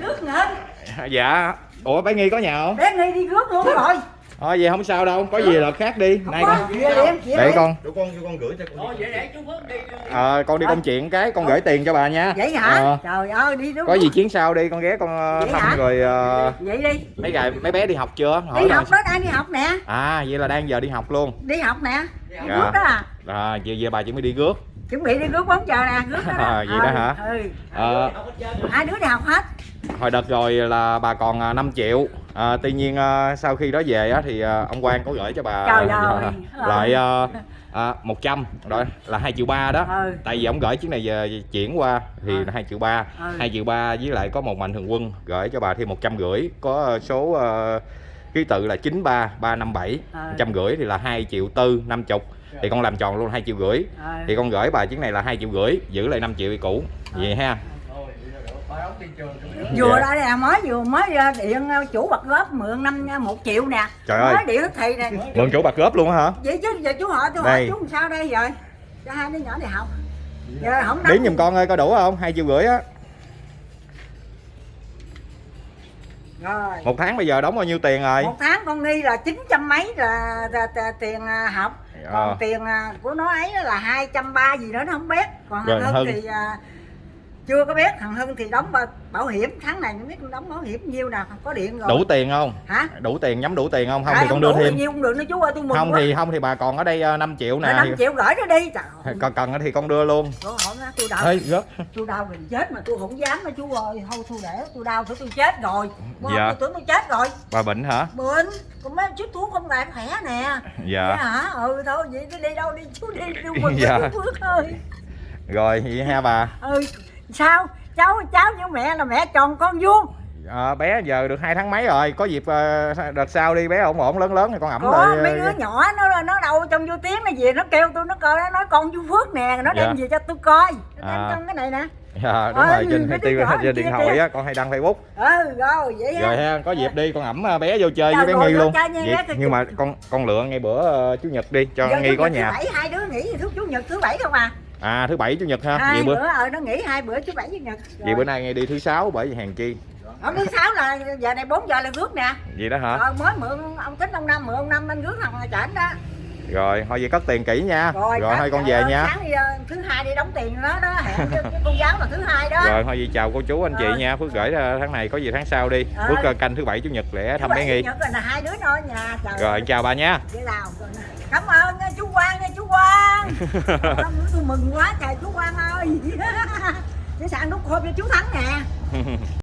rước nữa dạ. Ủa bé nghi có nhà không? Bé nghi đi rước luôn rồi. Thôi vậy không sao đâu. Có gì là khác đi. Nay Có, con. Để con. Để con cho con gửi cho con. ờ, con đi công chuyện cái con gửi tiền cho bà nha. Vậy hả? Ờ, trời ơi đi rước có gì chuyến sau đi con ghé con ờ, Vậy thăm hả? rồi vậy đi. mấy ngày mấy bé đi học chưa? Hỏi đi học đó đang đi học nè. À vậy là đang giờ đi học luôn. Đi học nè. Đi Dạ. rước đó à? À giờ, giờ bà chuẩn bị đi rước. Chuẩn bị đi rước bóng chờ nè rước đó, đó. À, vậy đó hả? ừ. Ờ, hai đứa đi học hết hồi đợt rồi là bà còn à, 5 triệu à, tuy nhiên à, sau khi đó về á, thì à, ông Quang có gửi cho bà Trời ơi. lại à, à, 100 rồi là 2 triệu ba đó Ừ. tại vì ông gửi chuyến này về chuyển qua thì Ừ. là 2 triệu ba Ừ. 2 triệu ba với lại có một mạnh thường quân gửi cho bà thêm 100 rưỡi có à, số à, ký tự là 93 357 Ừ. 100 rưỡi thì là 2 triệu tư 50 thì con làm tròn luôn 2 triệu rưỡi Ừ. thì con gửi bà chuyến này là 2 triệu rưỡi giữ lại 5 triệu thì cũ vậy ha vừa Dạ. đây nè mới vừa mới điện ờ, chủ bật góp mượn năm ờ, một triệu nè Trời ơi. mới điện thầy nè mượn chủ bạc góp luôn hả vậy chứ giờ chú hỏi tôi hỏi chú làm sao đây rồi cho hai đứa nhỏ đi học giờ không Điển giùm con ơi coi đủ không? hai triệu rưỡi á rồi Một tháng bây giờ đóng bao nhiêu tiền rồi? một tháng con nghi là chín trăm mấy là, là, là tiền à, học còn Ờ. tiền à, của nó ấy là hai trăm ba gì nữa nó không biết còn Rồi, Hưng Hưng. thì à, chưa có biết thằng Hưng thì đóng bảo, hiểm. Tháng này không biết đóng bảo hiểm nhiêu nào có điện rồi. Đủ tiền không? hả? Đủ tiền nhắm đủ tiền không? Không Ai thì con đưa thêm. nhiêu cũng được nữa chú ơi tôi mừng Không quá. thì không thì bà còn ở đây ờ, 5 triệu nè. Rồi 5 triệu gửi nó đi. Trời ơi. Cần thì con đưa luôn. Tôi nó tôi đau. Ê, gớt. Tôi đau mình chết mà tôi không dám đó chú ơi. Thôi tôi để tôi đau tôi tôi chết rồi. Wow, Dạ. tôi tưởng tôi chết rồi. Bà bệnh hả? bệnh. Còn mấy chút thuốc không lại khỏe nè. Dạ. Dạ hả? Ừ thôi vậy đi đâu đi chú đi đi mừng Dạ. ơi. Rồi vậy ha bà. Ừ sao? Cháu cháu với mẹ là mẹ tròn con vuông. Ờ, Bé giờ được hai tháng mấy rồi? Có dịp ờ, đợt sau đi bé ổn ổn lớn lớn thì con ẩm có lại mấy đứa nhỏ nó nó đâu trong vô tiếng nó về nó kêu tôi nó coi nó nói con chú Phước nè nó đem Dạ. về cho tôi coi. Nó đem À. trong cái này nè. Dạ đúng Ôi, rồi trên, đứa trên, điện thoại á con hay đăng facebook. Ừ rồi vậy rồi ha có dịp đi con ẩm ờ, bé vô chơi với bé nghi luôn. Vậy- nhưng mà con con lựa ngay bữa ờ, chủ nhật đi cho nghi có nhà thứ bảy hai đứa nghỉ thứ chủ nhật thứ bảy không à à thứ bảy chủ nhật ha. Hai vậy bữa ờ nó nghỉ hai bữa thứ bảy chủ nhật. Vậy bữa nay ngay đi thứ sáu bởi vì hàng chi? Ở thứ sáu là giờ này 4 giờ là rước nè. Vậy đó hả? Rồi mới mượn ông tính ông năm mượn ông năm anh rước thằng chảnh đó. Rồi thôi vậy cất tiền kỹ nha. Rồi, rồi, thôi con về ơi, nha. sáng đi, ờ, thứ hai đi đóng tiền nó đó hẹn cô giáo là thứ hai đó. Rồi thôi vậy chào cô chú anh chị Rồi. nha. Phước gửi ờ, tháng này có gì tháng sau đi. Rồi. phước ờ, canh thứ bảy chủ nhật để Thứ thăm bé nghi. Chủ nhật là hai đứa ở nhà trời rồi chào bà nha cảm ơn nha chú Quang nha chú Quang. Tôi mừng quá trời chú Quang ơi. Cái sẵn đút hộp cho chú Thắng nè